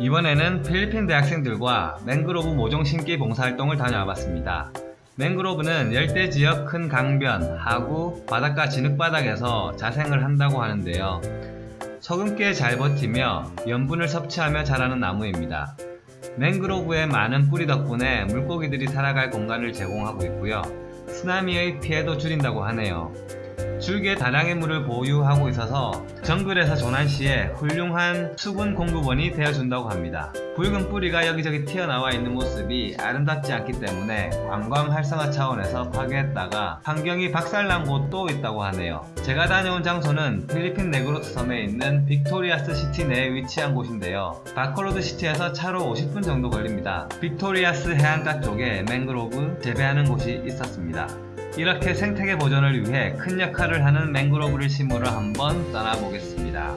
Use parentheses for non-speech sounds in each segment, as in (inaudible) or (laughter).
이번에는 필리핀 대학생들과 맹그로브 모종 심기 봉사활동을 다녀와봤습니다. 맹그로브는 열대 지역 큰 강변, 하구, 바닷가 진흙바닥에서 자생을 한다고 하는데요. 서금께 잘 버티며 염분을 섭취하며 자라는 나무입니다. 맹그로브의 많은 뿌리 덕분에 물고기들이 살아갈 공간을 제공하고 있고요. 쓰나미의 피해도 줄인다고 하네요. 줄기에 다량의 물을 보유하고 있어서 정글에서 전환시에 훌륭한 수분 공급원이 되어준다고 합니다. 붉은 뿌리가 여기저기 튀어나와 있는 모습이 아름답지 않기 때문에 관광 활성화 차원에서 파괴했다가 환경이 박살난 곳도 있다고 하네요. 제가 다녀온 장소는 필리핀 네그로스 섬에 있는 빅토리아스 시티 내에 위치한 곳인데요. 바코로드 시티에서 차로 50분 정도 걸립니다. 빅토리아스 해안가 쪽에 맹그로브 재배하는 곳이 있었습니다. 이렇게 생태계 보존을 위해 큰 역할을 하는 맹그로브를 심으러 한번 떠나보겠습니다.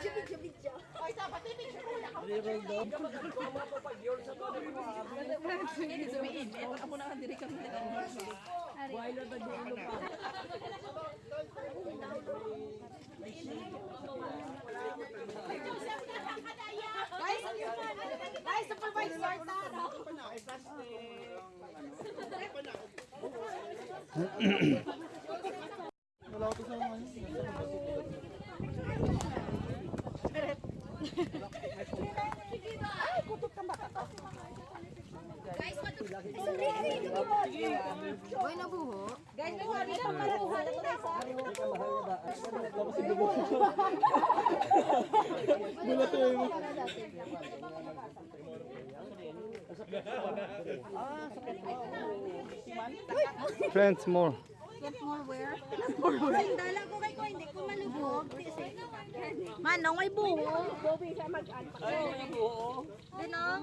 Video-video-video. O, isa pa, pipicture ko na. Reroll daw. Mapapag-yol sa to. Hindi, sumiin. Ewan Boy, nabuho. Guys, may wari Friends more. Dala ko kay ko, hindi ko malubog. Manong, may buho. Bobby, mag-add. Ay, may buho. Manong?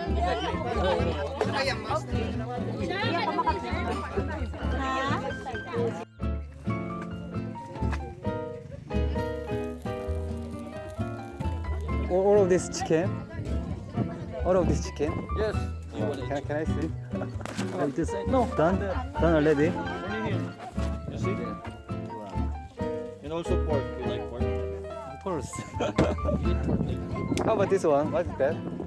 All of this chicken? All of this chicken? Yes. Oh, can, I, can I see? (laughs) like this? No. Done? Done already? You see? And also pork. You like pork? Of course. (laughs) How about this one? What is that?